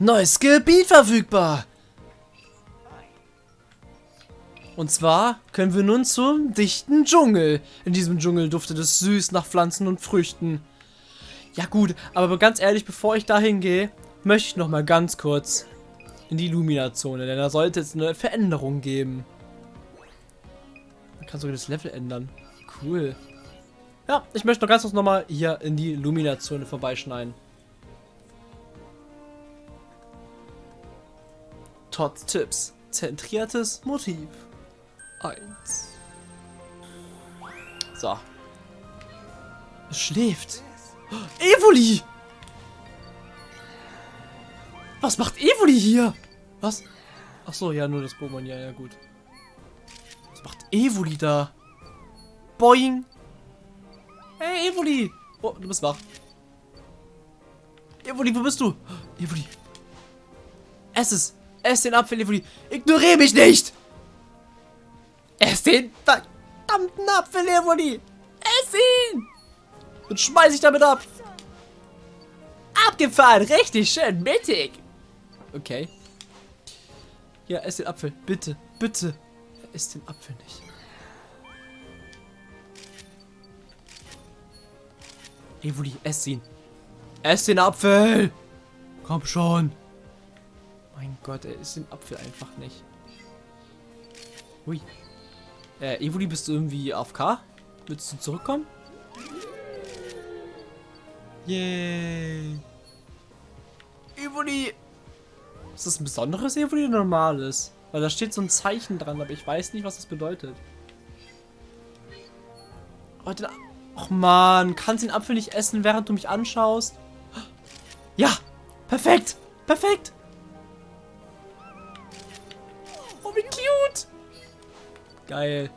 Neues Gebiet verfügbar. Und zwar können wir nun zum dichten Dschungel. In diesem Dschungel duftet es süß nach Pflanzen und Früchten. Ja gut, aber ganz ehrlich, bevor ich dahin gehe, möchte ich noch mal ganz kurz in die Lumina-Zone, denn da sollte es eine Veränderung geben. Man kann sogar das Level ändern. Cool. Ja, ich möchte noch ganz kurz noch mal hier in die Lumina-Zone vorbeischneiden. Todd Tipps. Zentriertes Motiv. 1. So. Es schläft. Evoli! Was macht Evoli hier? Was? Ach so, ja, nur das Pokémon. Ja, ja, gut. Was macht Evoli da? Boing! Hey, Evoli! Oh, du bist wach. Evoli, wo bist du? Evoli. Es. Ess den Apfel, Evoli. Ignoriere mich nicht! Ess den verdammten Apfel, Evoli! Ess ihn! Und schmeiß ich damit ab. Abgefahren, richtig schön mittig. Okay. Ja, ess den Apfel. Bitte, bitte. Ess den Apfel nicht. Evoli, ess ihn. Ess den Apfel! Komm schon. Mein Gott, er isst den Apfel einfach nicht. Hui. Äh, Evoli, bist du irgendwie AFK? Willst du zurückkommen? Yay. Evoli. Ist das ein besonderes Evoli oder normales? Weil da steht so ein Zeichen dran, aber ich weiß nicht, was das bedeutet. Oh, den Och man, kannst den Apfel nicht essen, während du mich anschaust? Ja, perfekt, perfekt. Geil.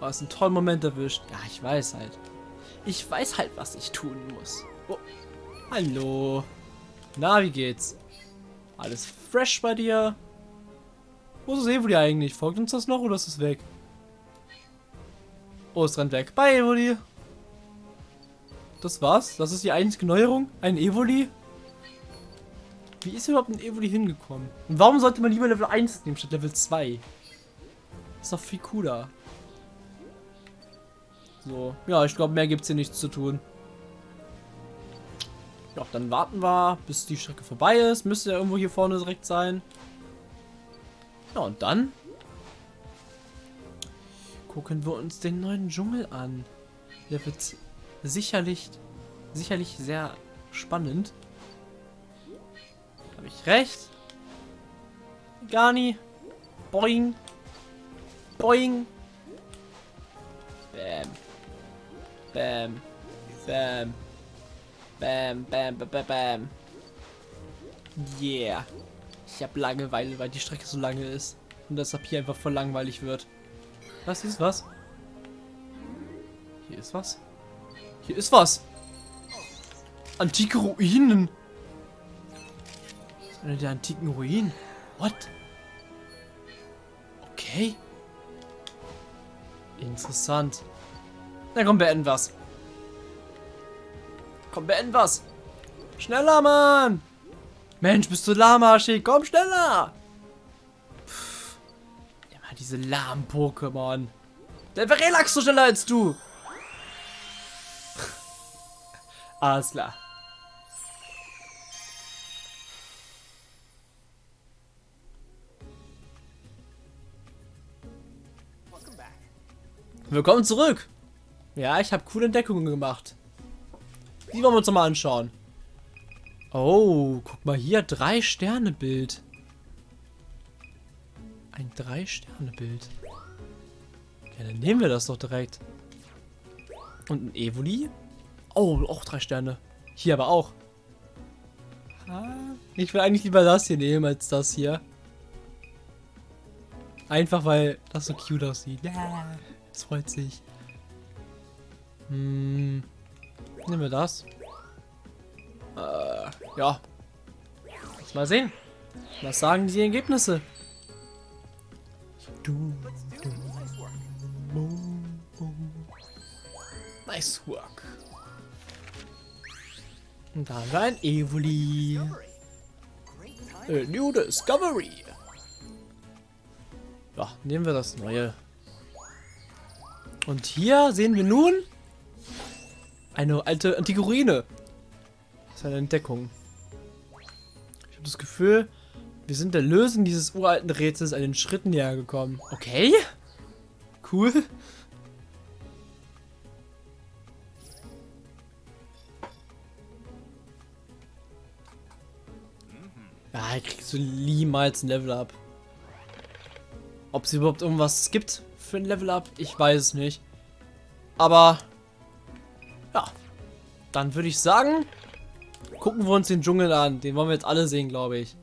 Oh, ist ein toller Moment erwischt. Ja, ich weiß halt. Ich weiß halt, was ich tun muss. Oh. Hallo. Na, wie geht's? Alles fresh bei dir? Wo ist Evoli eigentlich? Folgt uns das noch oder ist es weg? Oh, es rennt weg. Bye, Evoli. Das war's? Das ist die einzige Neuerung? Ein Evoli? Wie ist überhaupt ein Evoli hingekommen? Und warum sollte man lieber Level 1 nehmen statt Level 2? Ist doch viel cooler. So, ja, ich glaube, mehr gibt es hier nichts zu tun. Ja, dann warten wir, bis die Strecke vorbei ist. Müsste ja irgendwo hier vorne direkt sein. Ja, und dann gucken wir uns den neuen Dschungel an. Der wird sicherlich, sicherlich sehr spannend. Habe ich recht? Gani. Boing. Boing. Bam. Bam. Bam. Bam, bam, bam, bam, bam. Yeah. Ich habe Langeweile, weil die Strecke so lange ist. Und deshalb hier einfach voll langweilig wird. Was ist was? Hier ist was? Hier ist was. Antike Ruinen. Das ist eine der antiken Ruinen. What? Okay. Interessant. Na komm, beenden was. Komm, beenden was. Schneller, Mann. Mensch, bist du lahmarschig. Komm, schneller. Pff. Immer diese lahmen Pokémon. Der Relax so schneller als du. Alles klar. Willkommen zurück. Ja, ich habe coole Entdeckungen gemacht. Die wollen wir uns mal anschauen. Oh, guck mal hier, drei Sterne Bild. Ein drei Sterne Bild. Ja, dann nehmen wir das doch direkt. Und ein Evoli? Oh, auch drei Sterne. Hier aber auch. Ich will eigentlich lieber das hier nehmen als das hier. Einfach weil das so cute aussieht. Ja, das freut sich. Hm. Nehmen wir das. Äh, ja. Lass mal sehen. Was sagen die Ergebnisse? Du, du, boom, boom. Nice work. Und da haben wir ein Evoli. A new Discovery. Ja, nehmen wir das neue. Und hier sehen wir nun eine alte antike Ruine. Das ist eine Entdeckung. Ich habe das Gefühl, wir sind der Lösung dieses uralten Rätsels einen Schritt näher gekommen. Okay. Cool. Ja, ich kriegst du niemals ein Level Up. Ob es überhaupt irgendwas gibt für ein Level Up, ich weiß es nicht. Aber ja, dann würde ich sagen, gucken wir uns den Dschungel an. Den wollen wir jetzt alle sehen, glaube ich.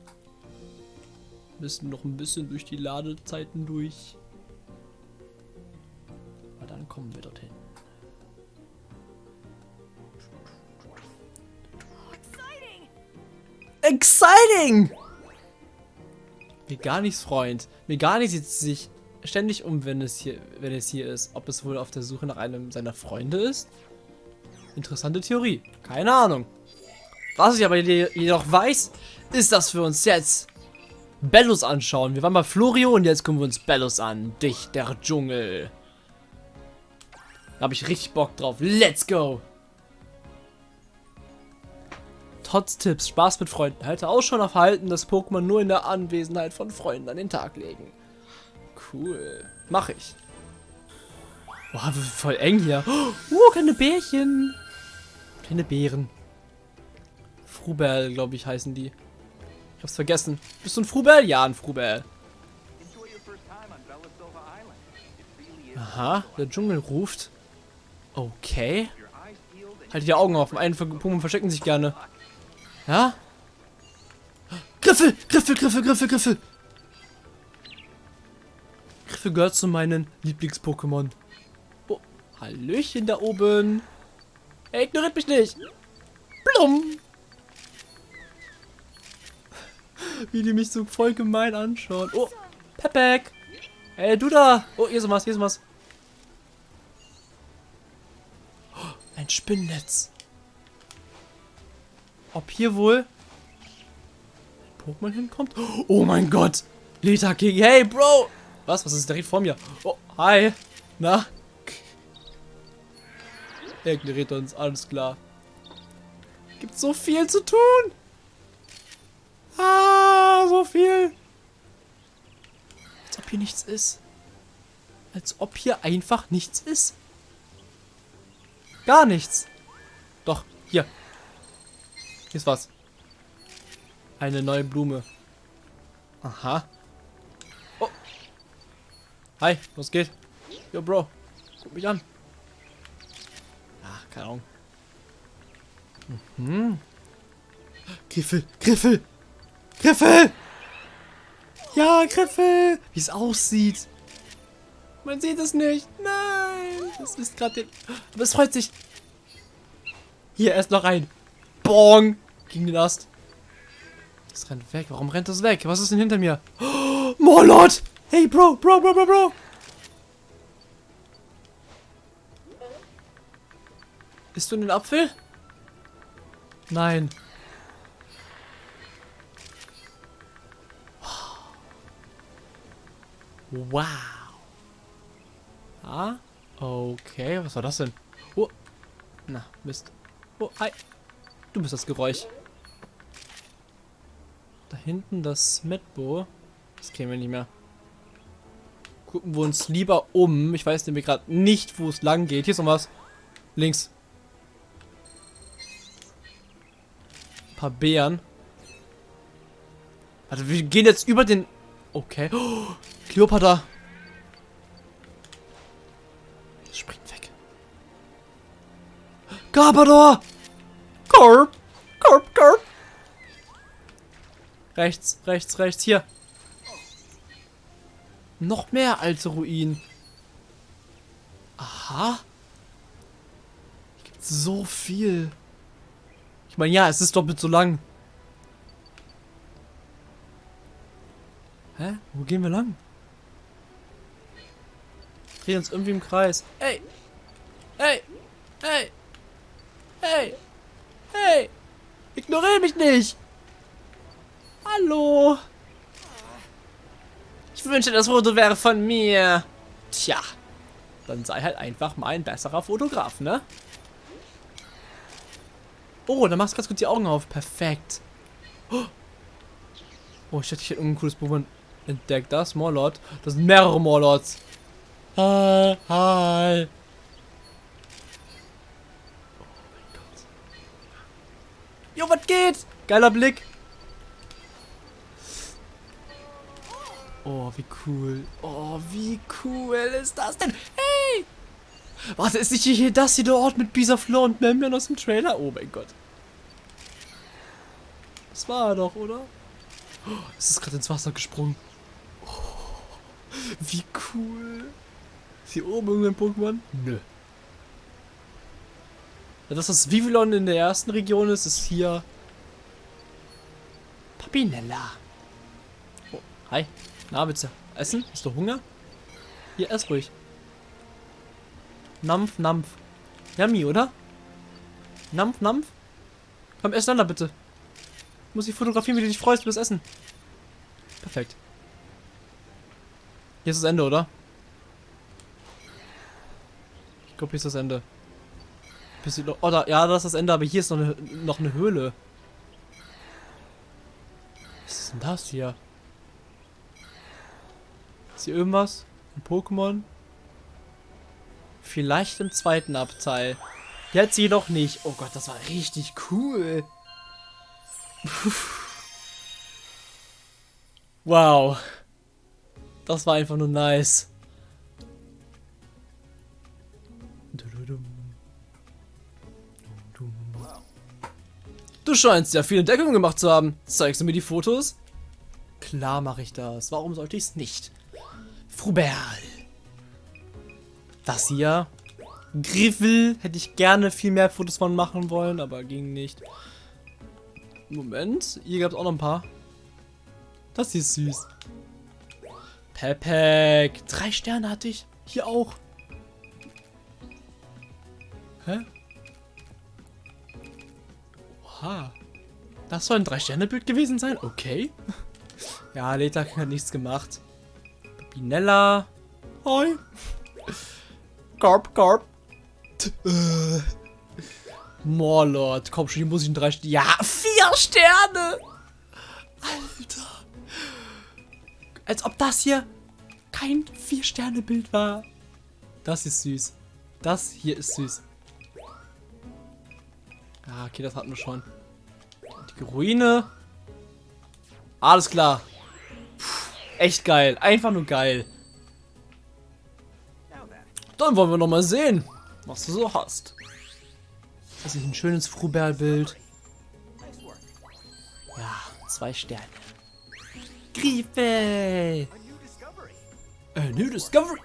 Müssen noch ein bisschen durch die Ladezeiten durch. Aber dann kommen wir dorthin. Exciting! Nichts, Freund. Nichts sieht sich ständig um, wenn es hier, wenn es hier ist. Ob es wohl auf der Suche nach einem seiner Freunde ist? Interessante Theorie. Keine Ahnung. Was ich aber jedoch weiß, ist, dass wir uns jetzt Bellus anschauen. Wir waren bei Florio und jetzt gucken wir uns Bellus an. Dich, der Dschungel. Da habe ich richtig Bock drauf. Let's go! Trotz Tipps, Spaß mit Freunden. Halte auch schon auf Halten, dass Pokémon nur in der Anwesenheit von Freunden an den Tag legen. Cool. Mach ich. Boah, voll eng hier. Oh, keine Bärchen. Keine Bären. Frubel, glaube ich, heißen die. Ich hab's vergessen. Bist du ein Frubel? Ja, ein Frubel. Aha, der Dschungel ruft. Okay. Halt die Augen offen. Einen Pokémon verstecken sich gerne. Ja? Griffel! Griffel, Griffel, Griffel, Griffel! Griffel gehört zu meinen Lieblings-Pokémon. Oh, Hallöchen da oben. Er ignoriert mich nicht. Blum! Wie die mich so voll gemein anschauen. Oh, Pepek! Ey, du da! Oh, hier ist was, hier ist was. Oh, ein Spinnennetz. Ob hier wohl Pokémon hinkommt? Oh mein Gott! Leta King, hey Bro! Was? Was ist direkt vor mir? Oh, hi! Na? Er ignoriert uns, alles klar. Gibt so viel zu tun! Ah, so viel! Als ob hier nichts ist. Als ob hier einfach nichts ist. Gar nichts. Doch, hier. Hier ist was. Eine neue Blume. Aha. Hi, was geht? Yo, Bro. Guck mich an. Ach, keine Ahnung. Mhm. Griffel, Griffel, Griffel! Ja, Griffel! Wie es aussieht. Man sieht es nicht. Nein. Das ist gerade... Aber es freut sich. Hier, erst noch rein. Bong gegen den Ast. Das rennt weg. Warum rennt das weg? Was ist denn hinter mir? Oh, Morlot! Hey, Bro, Bro, Bro, Bro, Bro! Bist du in den Apfel? Nein. Wow. Ah, okay. Was war das denn? Oh. Na, Mist. Oh, hi. Du bist das Geräusch. Da hinten das Medbo. Das wir nicht mehr. Gucken wir uns lieber um. Ich weiß nämlich gerade nicht, wo es lang geht. Hier ist noch was. Links. Ein paar Beeren. Warte, wir gehen jetzt über den... Okay. Oh, Kleopatra. Springt weg. Gabador! Korb! Korb, Korb! Rechts, rechts, rechts, hier. Noch mehr alte Ruinen. Aha. Hier gibt so viel. Ich meine, ja, es ist doppelt so lang. Hä? Wo gehen wir lang? Drehen uns irgendwie im Kreis. Ey! Ey! Ey! Hey! Hey! Ignoriere mich nicht! Hallo! Ich wünsche, das Foto wäre von mir. Tja, dann sei halt einfach mal ein besserer Fotograf, ne? Oh, dann machst du ganz gut die Augen auf. Perfekt. Oh, ich hätte hier irgendein cooles Pokémon entdeckt. Das Morlot. Das sind mehrere Morlots. Hi, hi. Oh. Jo, was geht? Geiler Blick. Oh, wie cool. Oh, wie cool ist das denn? Hey! Warte, ist nicht hier das hier der Ort mit Bisaflor und Memnon aus dem Trailer? Oh mein Gott. Das war er doch, oder? Oh, es ist gerade ins Wasser gesprungen. Oh, wie cool. Ist hier oben irgendein Pokémon? Nö. Ja, das Vivillon in der ersten Region ist, ist hier Papinella. Oh, hi. Na, willst du essen? Hast du Hunger? Hier, ess ruhig. Nampf, Nampf. Yummy, oder? Nampf, Nampf. Komm, ess da bitte. Muss ich fotografieren, wie du dich freust über das Essen. Perfekt. Hier ist das Ende, oder? Ich glaube, hier ist das Ende. Oh, da, ja, das ist das Ende, aber hier ist noch eine, noch eine Höhle. Was ist denn das hier? Ist hier irgendwas? Ein Pokémon? Vielleicht im zweiten Abteil. Jetzt jedoch nicht. Oh Gott, das war richtig cool. wow. Das war einfach nur nice. Du scheinst ja viel Entdeckung gemacht zu haben. Zeigst du mir die Fotos? Klar mache ich das. Warum sollte ich es nicht? Fruberl. Das hier. Griffel. Hätte ich gerne viel mehr Fotos von machen wollen, aber ging nicht. Moment. Hier gab es auch noch ein paar. Das hier ist süß. Pepek. Drei Sterne hatte ich. Hier auch. Hä? Oha. Das soll ein Drei-Sterne-Bild gewesen sein? Okay. ja, Leta hat nichts gemacht. Pinella. Hoi. Garp, Garp. Äh. Morlord. Komm schon, hier muss ich ein drei Sterne. Ja, vier Sterne. Alter. Als ob das hier kein Vier-Sterne-Bild war. Das ist süß. Das hier ist süß. Ah, okay, das hatten wir schon. Die Ruine. Alles klar. Echt geil. Einfach nur geil. Dann wollen wir noch mal sehen, was du so hast. Das ist ein schönes Fruberl-Bild. Ja, zwei Sterne. Griefe! A new discovery!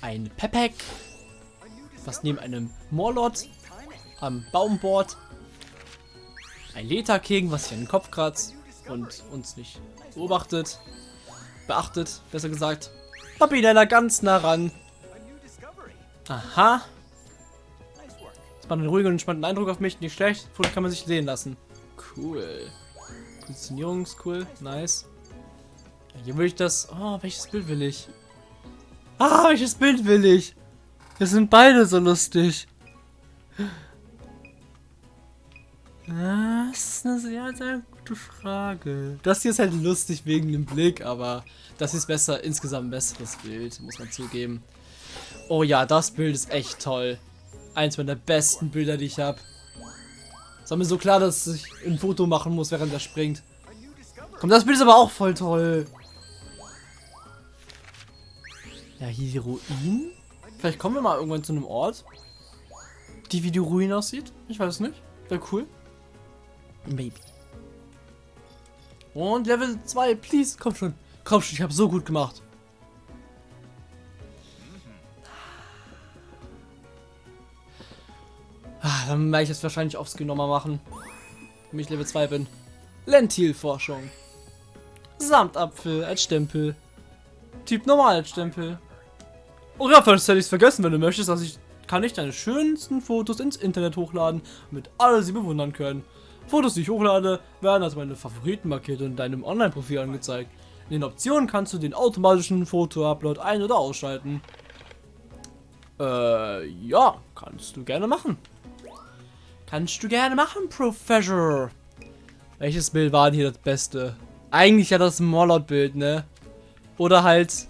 Ein Pepek, was neben einem Morlot am Baum bohrt. Ein Leta-King, was sich an den Kopf kratzt und uns nicht beobachtet. Beachtet, besser gesagt. Papinella ganz nah ran. Aha. Das macht einen ruhigen und entspannten Eindruck auf mich. Nicht schlecht. Foto kann man sich sehen lassen. Cool. Positionierung ist cool. Nice. Hier will ich das... Oh, welches Bild will ich? Ah, welches Bild will ich? Wir sind beide so lustig. Das ist eine sehr, sehr gute Frage. Das hier ist halt lustig wegen dem Blick, aber das ist besser, insgesamt ein besseres Bild, muss man zugeben. Oh ja, das Bild ist echt toll. Eins meiner besten Bilder, die ich habe. Es war mir so klar, dass ich ein Foto machen muss, während er springt. Komm, das Bild ist aber auch voll toll. Ja, hier die Ruinen. Vielleicht kommen wir mal irgendwann zu einem Ort, die wie die Ruine aussieht. Ich weiß nicht. Wäre cool. Maybe. Und Level 2, please. Komm schon. Komm schon, ich habe so gut gemacht. Ah, dann werde ich es wahrscheinlich aufs Genommer machen. Wenn ich Level 2 bin. Lentilforschung. Samtapfel als Stempel. Typ normal als Stempel. Oh ja, das hätte ich vergessen, wenn du möchtest, dass ich kann ich deine schönsten Fotos ins Internet hochladen, damit alle sie bewundern können. Fotos, die ich hochlade, werden als meine Favoriten markiert und in deinem Online-Profil angezeigt. In den Optionen kannst du den automatischen Foto-Upload ein- oder ausschalten. Äh, ja, kannst du gerne machen. Kannst du gerne machen, Professor. Welches Bild war denn hier das Beste? Eigentlich ja das Morlot-Bild, ne? Oder halt...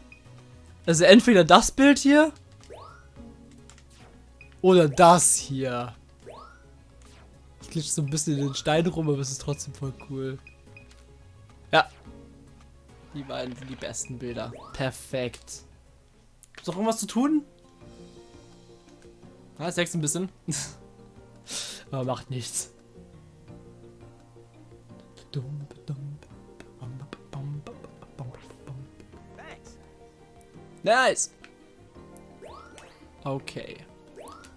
Also entweder das Bild hier... Oder das hier. Ich glitsche so ein bisschen in den Stein rum, aber es ist trotzdem voll cool. Ja. Die beiden sind die besten Bilder. Perfekt. Gibt's noch irgendwas zu tun? Ah, es ein bisschen. aber macht nichts. Nice. Okay.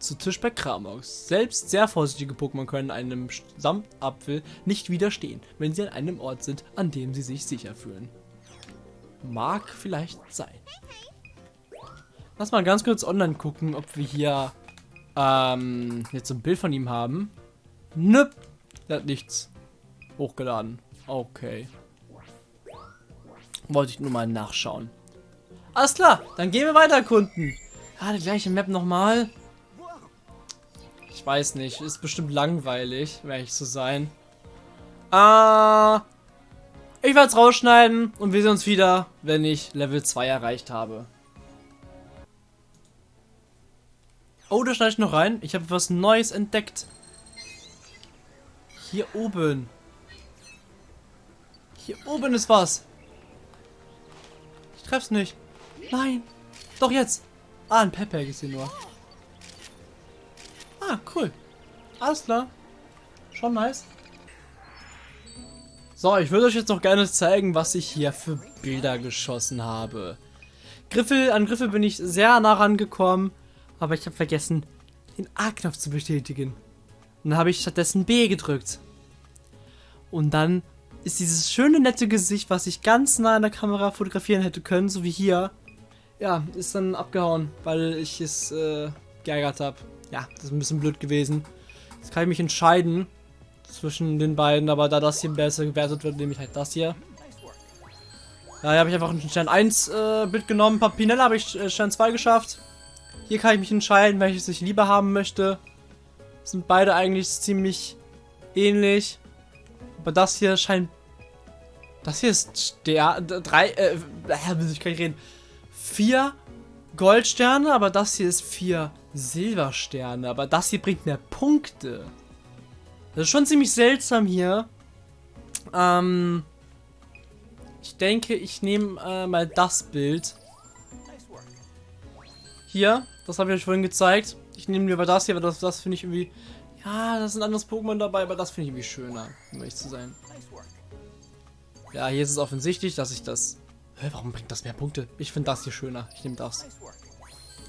Zu Tisch bei Kramox. Selbst sehr vorsichtige Pokémon können einem Samtapfel nicht widerstehen, wenn sie an einem Ort sind, an dem sie sich sicher fühlen. Mag vielleicht sein. Lass mal ganz kurz online gucken, ob wir hier ähm, jetzt ein Bild von ihm haben. Nöp. Der hat nichts hochgeladen. Okay. Wollte ich nur mal nachschauen. Alles klar, dann gehen wir weiter erkunden. Ah, die gleiche Map nochmal. Ich weiß nicht, ist bestimmt langweilig, werde ich zu sein. Ah, ich werde es rausschneiden und wir sehen uns wieder, wenn ich Level 2 erreicht habe. Oh, da schneide ich noch rein. Ich habe was Neues entdeckt. Hier oben. Hier oben ist was. Ich treff's nicht. Nein. Doch jetzt. Ah, ein Pepper ist hier nur. Ah, cool. Alles klar. Schon nice. So, ich würde euch jetzt noch gerne zeigen, was ich hier für Bilder geschossen habe. Griffel, an Griffel bin ich sehr nah rangekommen, aber ich habe vergessen, den A-Knopf zu bestätigen. Und dann habe ich stattdessen B gedrückt. Und dann ist dieses schöne, nette Gesicht, was ich ganz nah an der Kamera fotografieren hätte können, so wie hier, ja, ist dann abgehauen, weil ich es äh, geärgert habe ja, das ist ein bisschen blöd gewesen. Jetzt kann ich mich entscheiden zwischen den beiden, aber da das hier besser gewertet wird, nehme ich halt das hier. Ja, hier habe ich einfach ein Stern 1 äh, genommen. Papinella habe ich äh, Stern 2 geschafft. Hier kann ich mich entscheiden, welches ich lieber haben möchte. Sind beide eigentlich ziemlich ähnlich. Aber das hier scheint... Das hier ist der drei, äh, ich kann nicht reden. Vier Goldsterne, aber das hier ist vier Silbersterne. Aber das hier bringt mehr Punkte. Das ist schon ziemlich seltsam hier. Ähm, ich denke, ich nehme äh, mal das Bild. Hier, das habe ich euch vorhin gezeigt. Ich nehme lieber das hier, weil das, das finde ich irgendwie... Ja, da ist ein anderes Pokémon dabei, aber das finde ich irgendwie schöner, um ehrlich zu sein. Ja, hier ist es offensichtlich, dass ich das... Hä, warum bringt das mehr Punkte? Ich finde das hier schöner. Ich nehme das.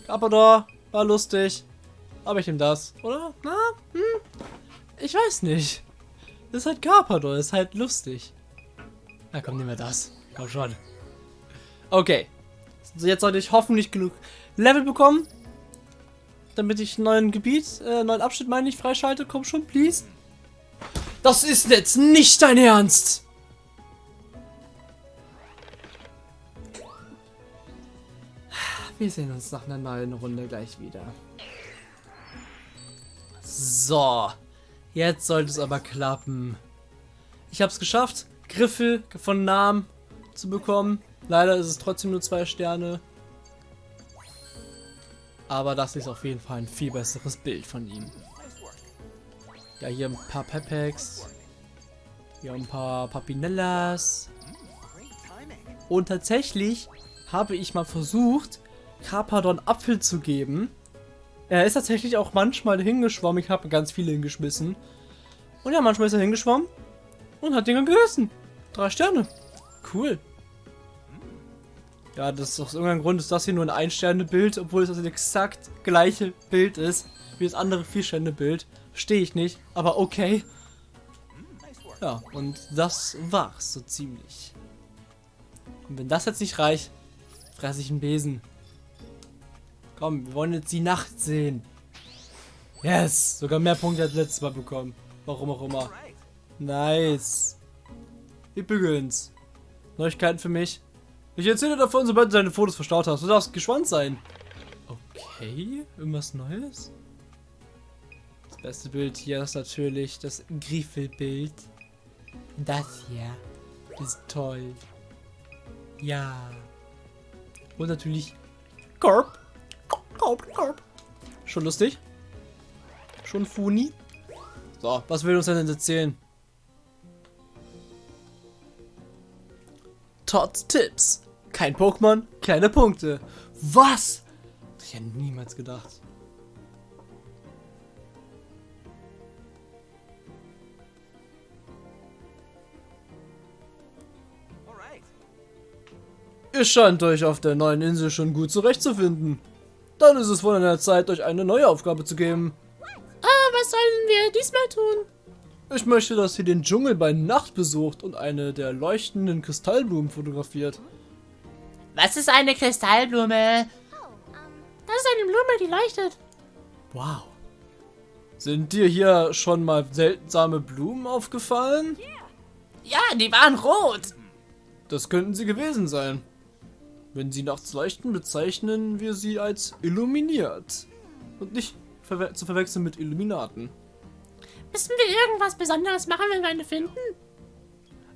Carpador, war lustig. Aber ich nehme das, oder? Na, hm? Ich weiß nicht. Das ist halt Carpador, ist halt lustig. Na komm, nehmen wir das. Komm schon. Okay. So, jetzt sollte ich hoffentlich genug Level bekommen. Damit ich einen neuen Gebiet, äh, neuen Abschnitt meine ich, freischalte. Komm schon, please. Das ist jetzt nicht dein Ernst! Wir sehen uns nach einer neuen Runde gleich wieder. So. Jetzt sollte es aber klappen. Ich habe es geschafft, Griffel von Namen zu bekommen. Leider ist es trotzdem nur zwei Sterne. Aber das ist auf jeden Fall ein viel besseres Bild von ihm. Ja, hier ein paar Pepex. Hier ein paar Papinellas. Und tatsächlich habe ich mal versucht, Carpadon Apfel zu geben. Er ist tatsächlich auch manchmal hingeschwommen. Ich habe ganz viele hingeschmissen. Und ja, manchmal ist er hingeschwommen und hat Dinge gegessen. Drei Sterne. Cool. Ja, das ist aus irgendeinem Grund ist das hier nur ein Ein-Sterne-Bild, obwohl es das exakt gleiche Bild ist wie das andere Vier-Sterne-Bild. Verstehe ich nicht, aber okay. Ja, und das war's so ziemlich. Und wenn das jetzt nicht reicht, fresse ich einen Besen. Komm, wir wollen jetzt die Nacht sehen. Yes! Sogar mehr Punkte als letztes Mal bekommen. Warum auch immer. Nice. Übrigens. Neuigkeiten für mich. Ich erzähle davon, sobald du deine Fotos verstaut hast. Du darfst gespannt sein. Okay, irgendwas Neues? Das beste Bild hier ist natürlich das Griffelbild. Das hier ist toll. Ja. Und natürlich Korb. Schon lustig? Schon funny? So, was will uns denn erzählen? Todd Tipps. Kein Pokémon, keine Punkte. Was? Hätte ich ja niemals gedacht. Ihr scheint euch auf der neuen Insel schon gut zurechtzufinden. Dann ist es wohl an der Zeit, euch eine neue Aufgabe zu geben. Ah, was sollen wir diesmal tun? Ich möchte, dass ihr den Dschungel bei Nacht besucht und eine der leuchtenden Kristallblumen fotografiert. Was ist eine Kristallblume? Das ist eine Blume, die leuchtet. Wow. Sind dir hier schon mal seltsame Blumen aufgefallen? Ja, die waren rot. Das könnten sie gewesen sein. Wenn sie nachts leuchten, bezeichnen wir sie als illuminiert. Und nicht verwe zu verwechseln mit Illuminaten. Müssen wir irgendwas Besonderes machen, wenn wir eine finden?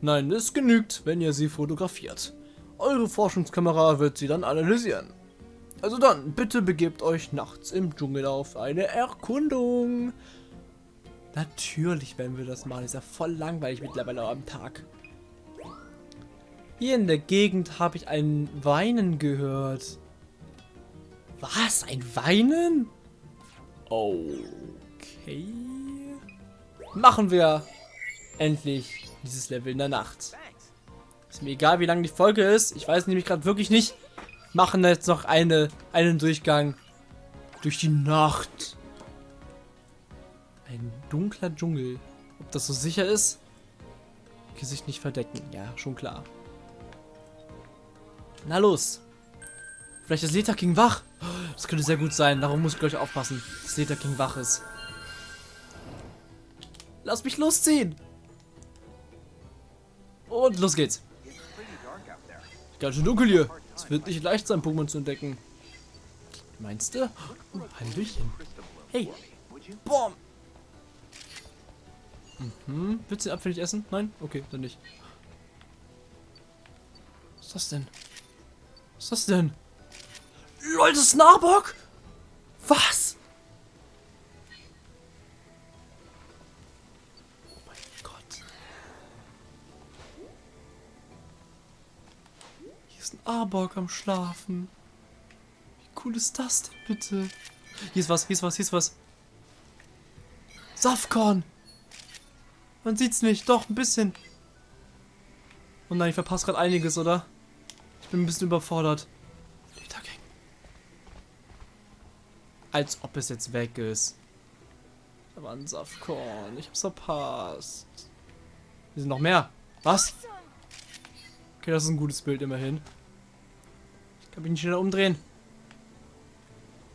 Nein, es genügt, wenn ihr sie fotografiert. Eure Forschungskamera wird sie dann analysieren. Also dann, bitte begebt euch nachts im Dschungel auf eine Erkundung. Natürlich werden wir das machen. Ist ja voll langweilig mittlerweile am Tag. Hier in der Gegend habe ich ein Weinen gehört. Was? Ein Weinen? Okay. Machen wir endlich dieses Level in der Nacht. Ist mir egal, wie lang die Folge ist. Ich weiß nämlich gerade wirklich nicht. Machen jetzt noch eine, einen Durchgang durch die Nacht. Ein dunkler Dschungel. Ob das so sicher ist? Gesicht nicht verdecken. Ja, schon klar. Na los. Vielleicht ist Leta King wach. Das könnte sehr gut sein. Darum muss ich gleich aufpassen, dass Leta King wach ist. Lass mich losziehen. Und los geht's. Ganz schön dunkel hier. Es wird nicht leicht sein, Pokémon zu entdecken. Meinst du? Oh, Hallöchen. Hey. Boom. Mhm. Willst du den Apfel nicht essen? Nein? Okay, dann nicht. Was ist das denn? Was ist das denn? Lol, das ist ein Arbok? Was? Oh mein Gott. Hier ist ein Arbok am Schlafen. Wie cool ist das denn bitte? Hier ist was, hier ist was, hier ist was. Safkorn. Man sieht's nicht, doch, ein bisschen. Oh nein, ich verpasse gerade einiges, oder? Ich bin ein bisschen überfordert. Ledergang. Als ob es jetzt weg ist. Da war ein Saftkorn. Ich hab's verpasst. Hier sind noch mehr. Was? Okay, das ist ein gutes Bild immerhin. Ich kann mich nicht schneller umdrehen.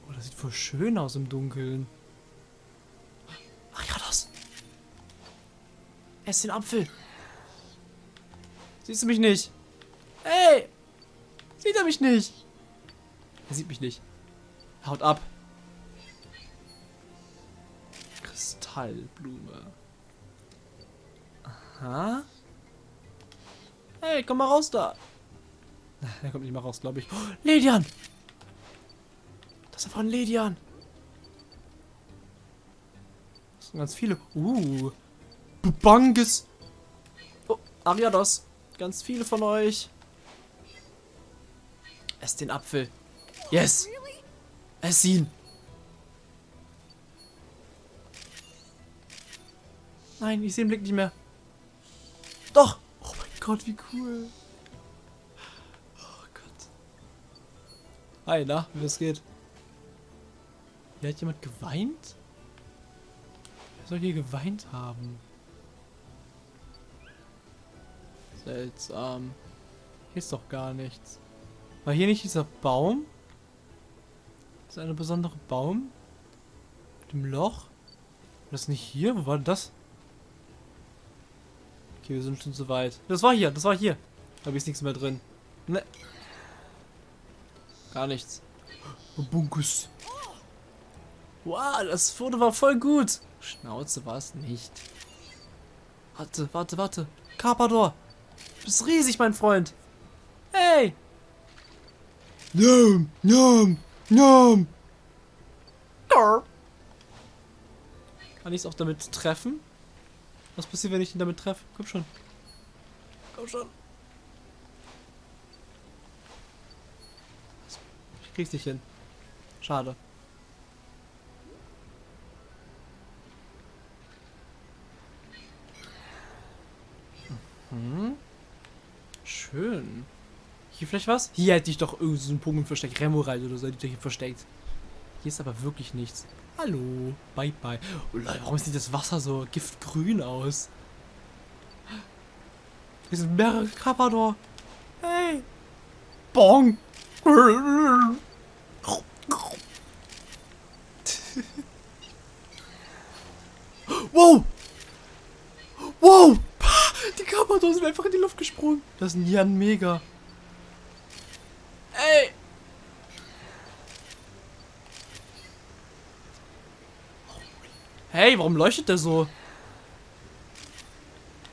Oh, das sieht voll schön aus im Dunkeln. Ach ja, das. Ess den Apfel. Siehst du mich nicht? Ey! Sieht er mich nicht? Er sieht mich nicht. Haut ab. Kristallblume. Aha. Hey, komm mal raus da. Er kommt nicht mal raus, glaube ich. Oh, Ledian! Das ist ein Ledian. Das sind ganz viele. Uh. Bubanges. Oh, Ariados. Ganz viele von euch. Ess den Apfel. Yes. Ess ihn. Nein, ich sehe den Blick nicht mehr. Doch. Oh mein Gott, wie cool. Oh Gott. Hi, na, wie es geht. Hier hat jemand geweint? Wer soll hier geweint haben? Seltsam. Hier ist doch gar nichts. War hier nicht dieser Baum? Das ist ein besonderer Baum? Dem Loch? War das nicht hier? Wo war denn das? Okay, wir sind schon zu weit. Das war hier, das war hier. Da ist nichts mehr drin. Ne. Gar nichts. Bunkus. Wow, das Foto war voll gut. Schnauze war es nicht. Warte, warte, warte. Carpador. Du bist riesig, mein Freund. Hey. Nom, nom, nom. Kann ich es auch damit treffen? Was passiert, wenn ich ihn damit treffe? Komm schon. Komm schon. Ich krieg's nicht hin. Schade. Mhm. Schön. Hier vielleicht was? Hier hätte ich doch irgendwie so einen Pokémon versteckt. Remoraid oder so hätte ich versteckt. Hier ist aber wirklich nichts. Hallo. Bye, bye. Oh warum sieht das Wasser so giftgrün aus? Hier sind mehrere Carpador. Hey. Bong. wow. Wow. Die Carpador sind einfach in die Luft gesprungen. Das ist ein Jan Mega. Ey. Hey, warum leuchtet der so?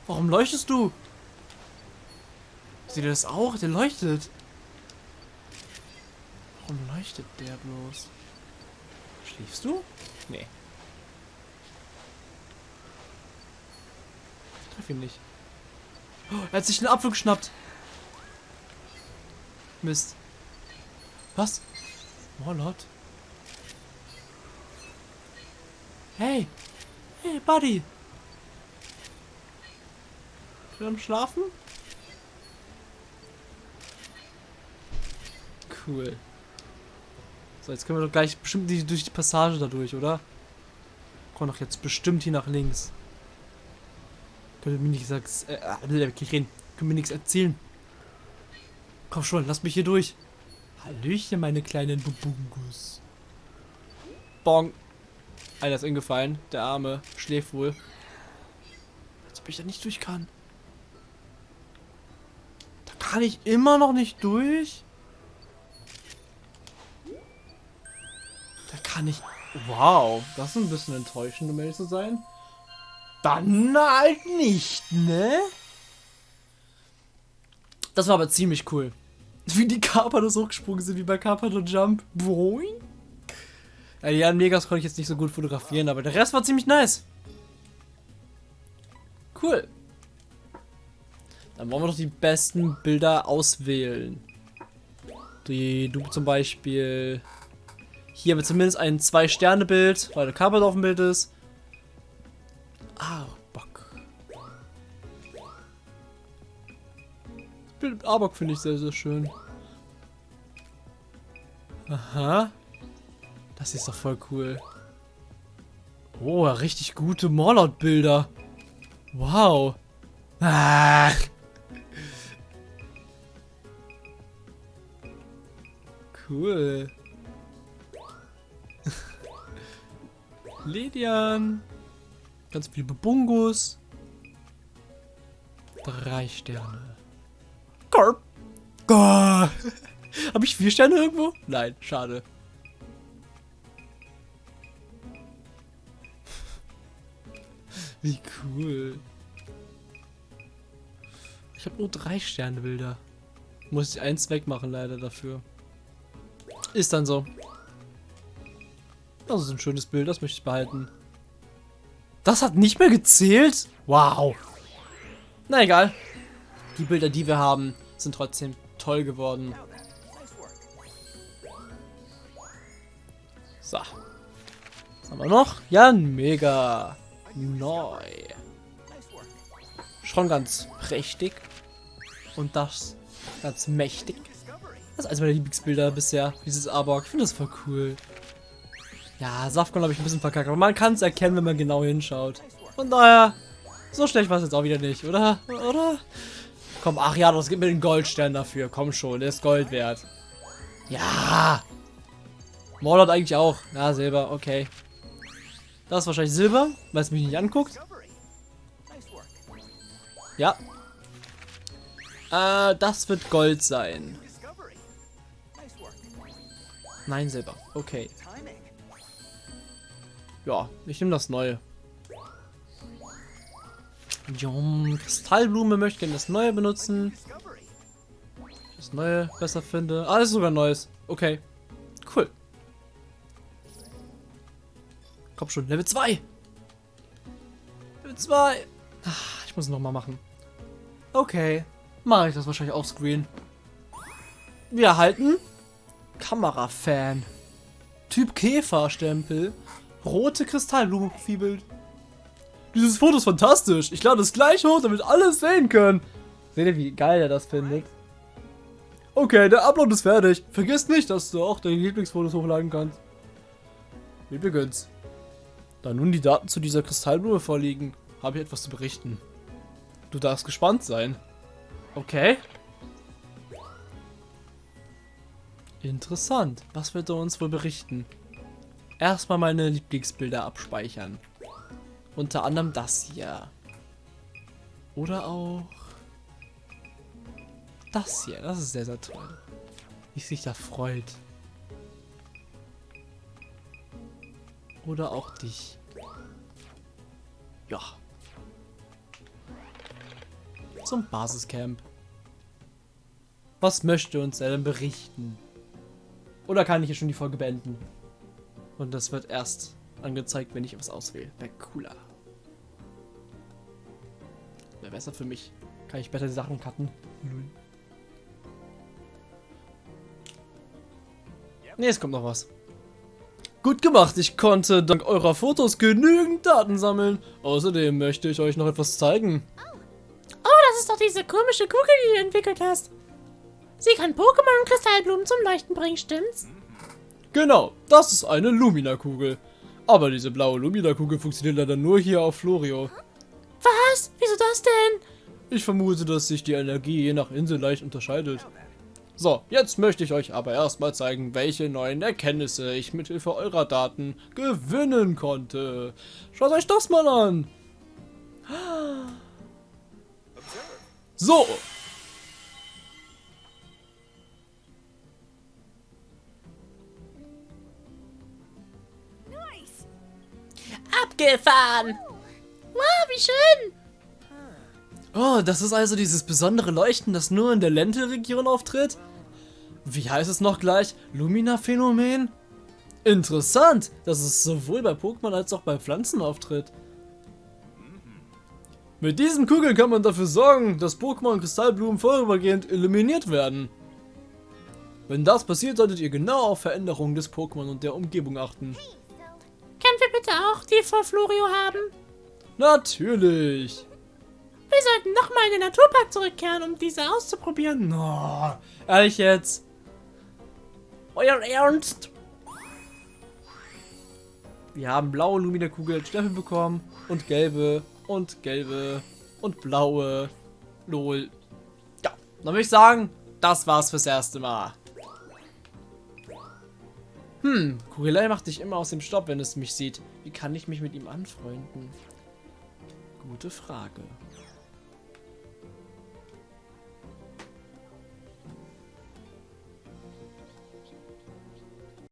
Warum leuchtest du? Seht ihr das auch? Der leuchtet. Warum leuchtet der bloß? Schläfst du? Nee. Ich treffe ihn nicht. Oh, er hat sich einen Apfel geschnappt. Mist. Was? Morlot? Hey! Hey, Buddy! Schon am Schlafen? Cool. So, jetzt können wir doch gleich bestimmt die, durch die Passage da durch, oder? Kommen doch jetzt bestimmt hier nach links. Könnt ihr mir nicht sagen, äh, äh, reden. Können mir nichts erzählen. Komm schon, lass mich hier durch. Hallöchen, meine kleinen Bubungus. Bong. Einer ist ingefallen. Der Arme schläft wohl. Als ob ich da nicht durch kann. Da kann ich immer noch nicht durch. Da kann ich... Wow, das ist ein bisschen enttäuschend, um ehrlich zu sein. Dann halt nicht, ne? Das war aber ziemlich cool. Wie die Carpados hochgesprungen sind, wie bei Carpado Jump. Boing. Ja, die Megas konnte ich jetzt nicht so gut fotografieren, aber der Rest war ziemlich nice. Cool. Dann wollen wir doch die besten Bilder auswählen. Die, du zum Beispiel. Hier haben wir zumindest ein Zwei-Sterne-Bild, weil der Carpet auf dem Bild ist. Ah, Bock. Mit Arbok finde ich sehr, sehr schön. Aha. Das ist doch voll cool. Oh, richtig gute Morlot-Bilder. Wow. Ah. Cool. Ledian. Ganz viel Bebungus. Drei Sterne. Korb. Habe ich vier Sterne irgendwo? Nein, schade. Wie cool. Ich habe nur drei Sterne Bilder. Muss ich eins wegmachen leider dafür. Ist dann so. Das ist ein schönes Bild, das möchte ich behalten. Das hat nicht mehr gezählt? Wow. Na egal. Die Bilder, die wir haben, sind trotzdem toll geworden. So. Was haben wir noch? Ja, mega. Neu. Schon ganz prächtig. Und das ganz mächtig. Das ist eines meiner Lieblingsbilder bisher, dieses Arbok. Ich finde das voll cool. Ja, Safkon habe ich ein bisschen verkackt, aber man kann es erkennen, wenn man genau hinschaut. Von daher, so schlecht war es jetzt auch wieder nicht, oder? Oder? Komm, ach ja, das gibt mir den Goldstern dafür. Komm schon, der ist Gold wert. Ja. Mordort eigentlich auch. Ja, Silber, okay. Das ist wahrscheinlich Silber, weil es mich nicht anguckt. Ja. Äh, das wird Gold sein. Nein, Silber. Okay. Ja, ich nehme das Neue. Jum, Kristallblume möchte gerne das Neue benutzen. Das Neue besser finde. Ah, das ist sogar Neues. Okay. Komm schon, Level 2. Level 2. Ach, ich muss noch mal machen. Okay. Mache ich das wahrscheinlich auf Screen. Wir erhalten Kamerafan. Typ Käferstempel. Rote Kristallblume-Profilbild. Dieses Foto ist fantastisch. Ich lade es gleich hoch, damit alle es sehen können. Seht ihr, wie geil er das findet? Okay, der Upload ist fertig. Vergiss nicht, dass du auch deine Lieblingsfotos hochladen kannst. Übrigens, da nun die Daten zu dieser Kristallblume vorliegen, habe ich etwas zu berichten. Du darfst gespannt sein. Okay. Interessant. Was wird er uns wohl berichten? Erstmal meine Lieblingsbilder abspeichern. Unter anderem das hier. Oder auch das hier. Das ist sehr, sehr toll. Wie sich da freut. Oder auch dich. Ja. Zum Basiscamp. Was möchte uns er denn berichten? Oder kann ich hier schon die Folge beenden? Und das wird erst angezeigt, wenn ich was auswähle. Wäre cooler. Wäre besser für mich. Kann ich besser die Sachen cutten. Ne, es kommt noch was. Gut gemacht, ich konnte dank eurer Fotos genügend Daten sammeln. Außerdem möchte ich euch noch etwas zeigen. Oh, das ist doch diese komische Kugel, die du entwickelt hast. Sie kann Pokémon und Kristallblumen zum Leuchten bringen, stimmt's? Genau, das ist eine Lumina-Kugel. Aber diese blaue Lumina-Kugel funktioniert leider nur hier auf Florio. Was? Wieso das denn? Ich vermute, dass sich die Energie je nach Insel leicht unterscheidet. So, jetzt möchte ich euch aber erstmal zeigen, welche neuen Erkenntnisse ich mit Hilfe eurer Daten gewinnen konnte. Schaut euch das mal an. So. Abgefahren! Wow, wie schön! Oh, das ist also dieses besondere Leuchten, das nur in der Lente-Region auftritt? Wie heißt es noch gleich? Lumina-Phänomen? Interessant, dass es sowohl bei Pokémon als auch bei Pflanzen auftritt. Mit diesen Kugeln kann man dafür sorgen, dass Pokémon und Kristallblumen vorübergehend eliminiert werden. Wenn das passiert, solltet ihr genau auf Veränderungen des Pokémon und der Umgebung achten. Können wir bitte auch die vor Florio haben? Natürlich. Wir sollten nochmal in den Naturpark zurückkehren, um diese auszuprobieren. Oh, ehrlich jetzt? Euer Ernst? Wir haben blaue Lumina-Kugel Stempel bekommen und gelbe und gelbe und blaue. Lol. Ja, dann würde ich sagen, das war's fürs erste Mal. Hm, Kugelei macht dich immer aus dem Stopp, wenn es mich sieht. Wie kann ich mich mit ihm anfreunden? Gute Frage.